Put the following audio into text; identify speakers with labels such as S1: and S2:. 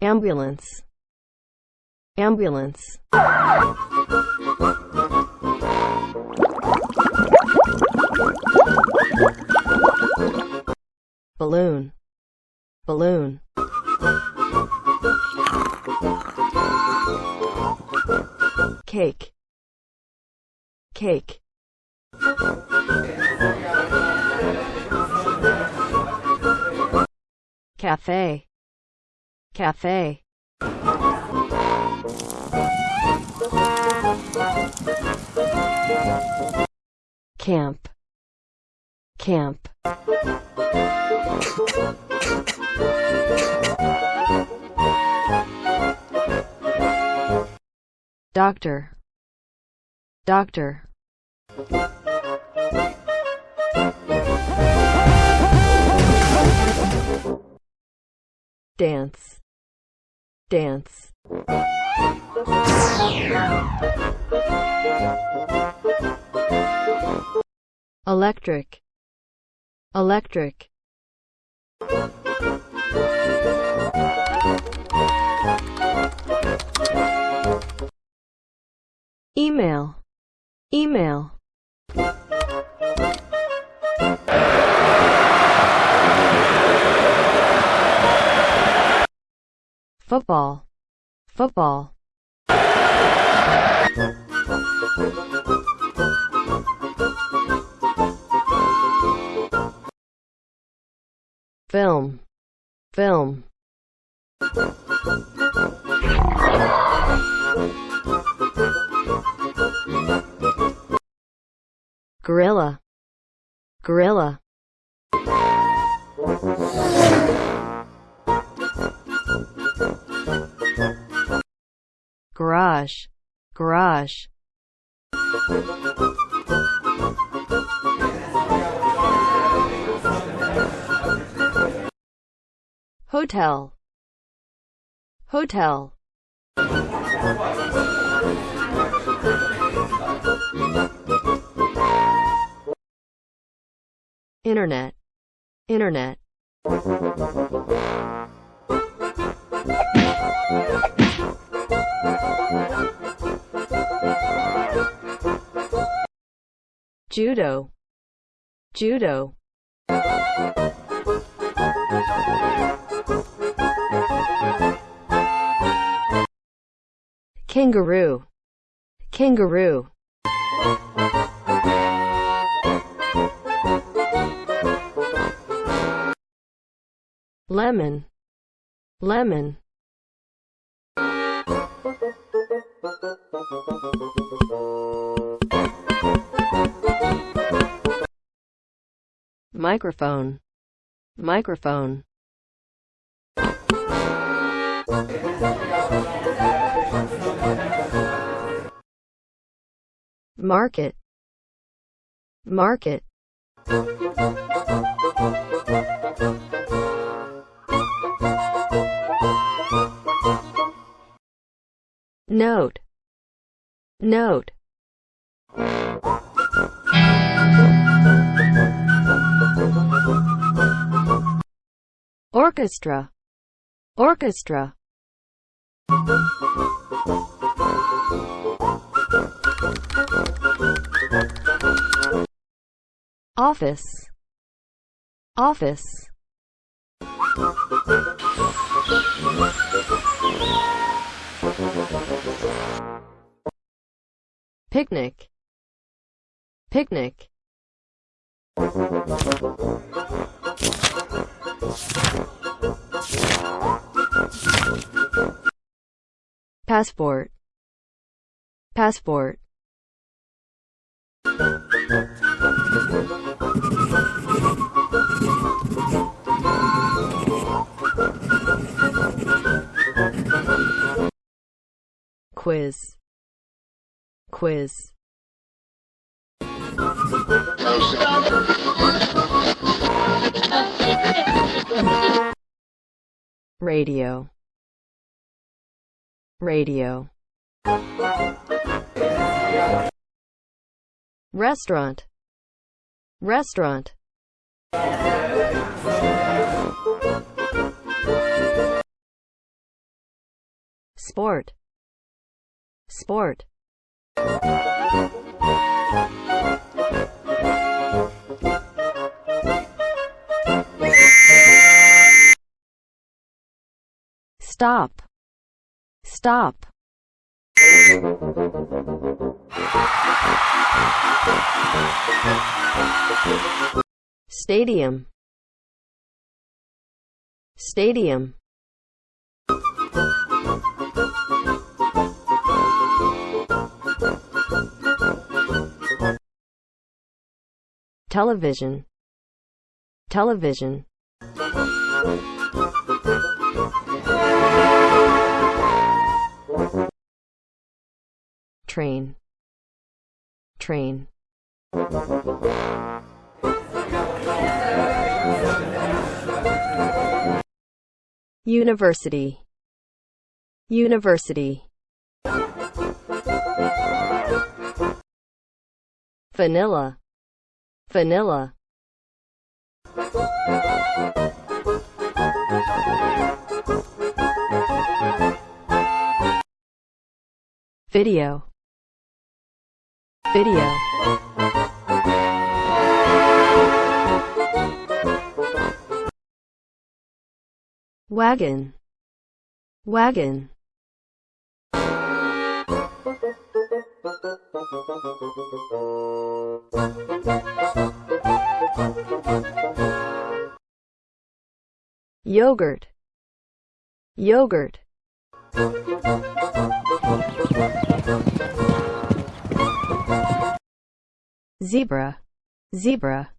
S1: Ambulance. Ambulance. Balloon. Balloon. Cake. Cake. Cafe. Cafe. Camp. Camp. Doctor. Doctor dance. Dance. Electric. Electric. Email. Email football. Football. Film. Film. Gorilla. Gorilla garage garage hotel. Hotel. Internet. Internet judo. Judo. Kangaroo. Kangaroo. Lemon. Lemon microphone. Microphone. Market. Market. Note. Note orchestra. Orchestra. Office. Office. Picnic. Picnic passport. Passport. Quiz. Quiz radio. Radio. Restaurant. Restaurant. Sport, sport, stop, stop, stadium, stadium, television, television, train, train, university, university, vanilla, vanilla, video, video, wagon, wagon, yogurt, yogurt, zebra, zebra,